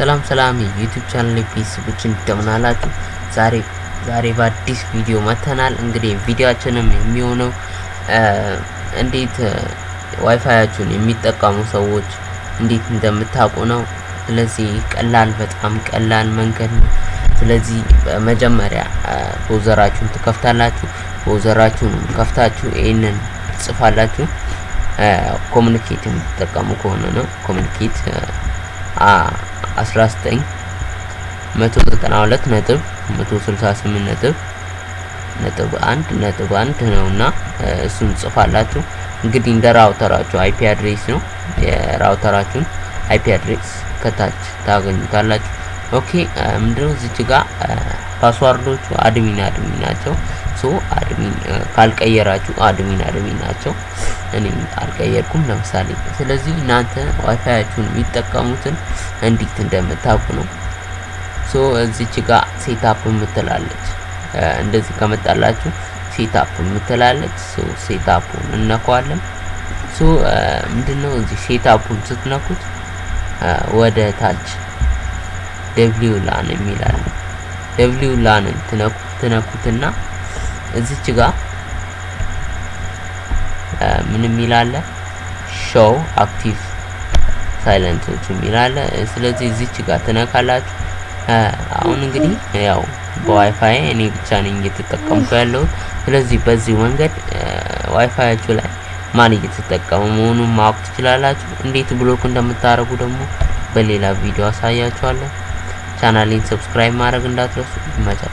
ሰላም ሰላም የ YouTube channel ቤተሰቦች እንደምን አላችሁ? ዛሬ ዛሬ በአዲስ ቪዲዮ መጥተናል። እንግዲህ ቪዲዮአችንም የሚሆነው እንዴት ዋይፋያችሁን የሚጠቀሙ ሰዎች እንዴት እንደምታውቁ ነው። ስለዚህ ቀላል በጣም ቀላል መንገድ ነው። ስለዚህ በመጀመሪያ browser ኣችሁን ትከፍታላችሁ። browser ኣችሁን ከፍታችሁ ይህንን ትጽፋላችሁ። ኮሚኒኬት የምትጠቀሙ ከሆነ ነው ኮሚኒኬት 19 192 ነጥብ 168 ነጥብ ነጥብ አንድ ነጥብ አንድ ነውና እሱን ጽፋላችሁ። እንግዲህ እንደ router ኣችሁ IP address ነው የ router ኣችሁን IP address ከታች ታገኙታላችሁ። Okay ምንድነው እዚች ጋር password ኦቹ admin admin ናቸው። So admin ካልቀየራችሁ admin admin ናቸው። እኔ አልቀየርኩም ለምሳሌ። ስለዚህ እናንተ ዋይፋያችሁን የሚጠቀሙትን እንዴት እንደምታውቁ ነው። So እዚች ጋር setup የምትላለች እንደዚህ ከመጣላችሁ setup የምትላለች። So setup ኡን እንነካለን። So ምንድነው እዚህ setup ኡን ስትነኩት ወደ ታች WLAN የሚላል WLAN ን ትነኩትና እዚች ጋር ምን የሚላለ show active client ኦች የሚላለ ስለዚህ እዚች ጋር ትነካላችሁ። አሁን እንግዲህ ያው በዋይፋይ እኔ ብቻ ነኝ እየተጠቀምኩ ያለሁት። ስለዚህ በዚህ መንገድ ዋይፋያችሁ ላይ ማን እየተጠቀሙ መሆኑን ማወቅ ትችላላችሁ። እንዴት block እንደምታደርጉ ደግሞ በሌላ ቪዲዮ አሳያችኋለሁ። ఛానల్ని సబ్స్క్రైబ్ మారకుండా మజా